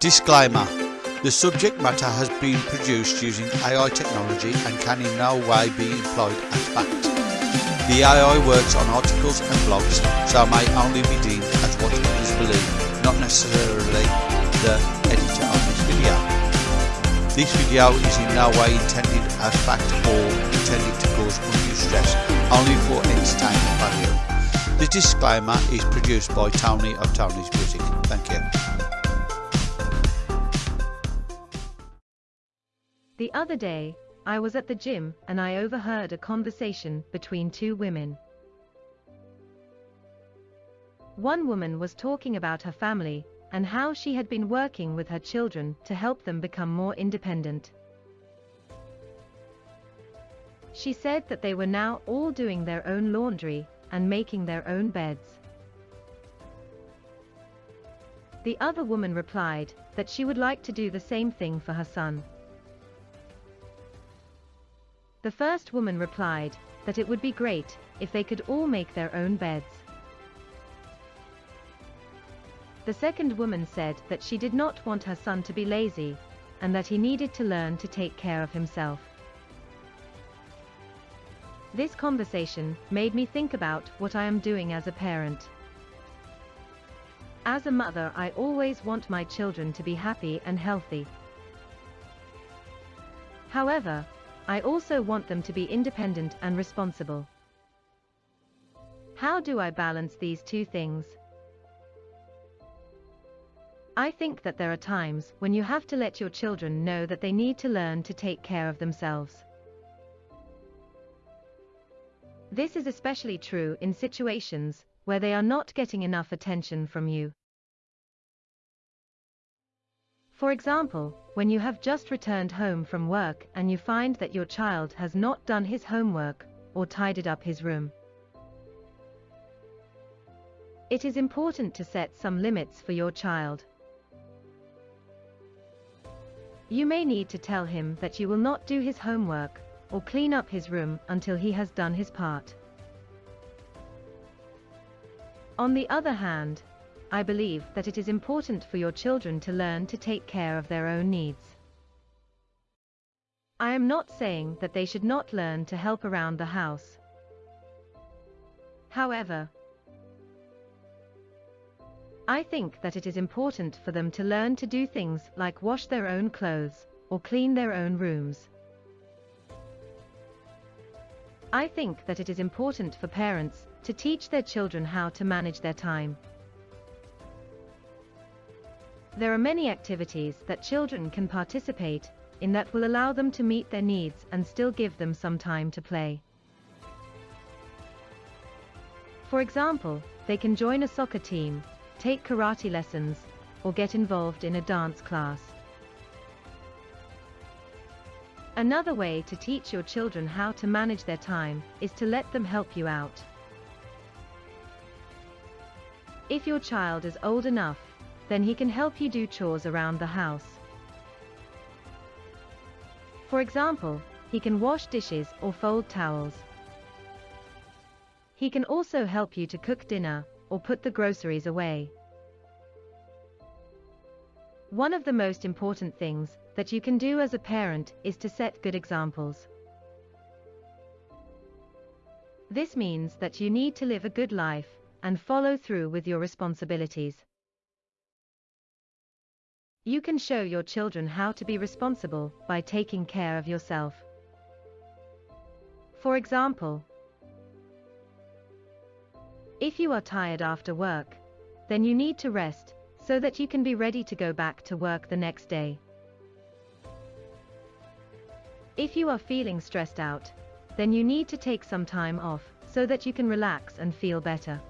Disclaimer The subject matter has been produced using AI technology and can in no way be employed as fact. The AI works on articles and blogs, so may only be deemed as what others believe, not necessarily the editor of this video. This video is in no way intended as fact or intended to cause undue stress, only for entertainment value. The disclaimer is produced by Tony of Tony's Music. Thank you. The other day, I was at the gym and I overheard a conversation between two women. One woman was talking about her family and how she had been working with her children to help them become more independent. She said that they were now all doing their own laundry and making their own beds. The other woman replied that she would like to do the same thing for her son. The first woman replied that it would be great if they could all make their own beds. The second woman said that she did not want her son to be lazy, and that he needed to learn to take care of himself. This conversation made me think about what I am doing as a parent. As a mother I always want my children to be happy and healthy. However, I also want them to be independent and responsible. How do I balance these two things? I think that there are times when you have to let your children know that they need to learn to take care of themselves. This is especially true in situations where they are not getting enough attention from you. For example, when you have just returned home from work and you find that your child has not done his homework or tidied up his room. It is important to set some limits for your child. You may need to tell him that you will not do his homework or clean up his room until he has done his part. On the other hand, I believe that it is important for your children to learn to take care of their own needs. I am not saying that they should not learn to help around the house. However, I think that it is important for them to learn to do things like wash their own clothes or clean their own rooms. I think that it is important for parents to teach their children how to manage their time. There are many activities that children can participate in that will allow them to meet their needs and still give them some time to play. For example, they can join a soccer team, take karate lessons, or get involved in a dance class. Another way to teach your children how to manage their time is to let them help you out. If your child is old enough, then he can help you do chores around the house. For example, he can wash dishes or fold towels. He can also help you to cook dinner or put the groceries away. One of the most important things that you can do as a parent is to set good examples. This means that you need to live a good life and follow through with your responsibilities. You can show your children how to be responsible by taking care of yourself. For example, if you are tired after work, then you need to rest so that you can be ready to go back to work the next day. If you are feeling stressed out, then you need to take some time off so that you can relax and feel better.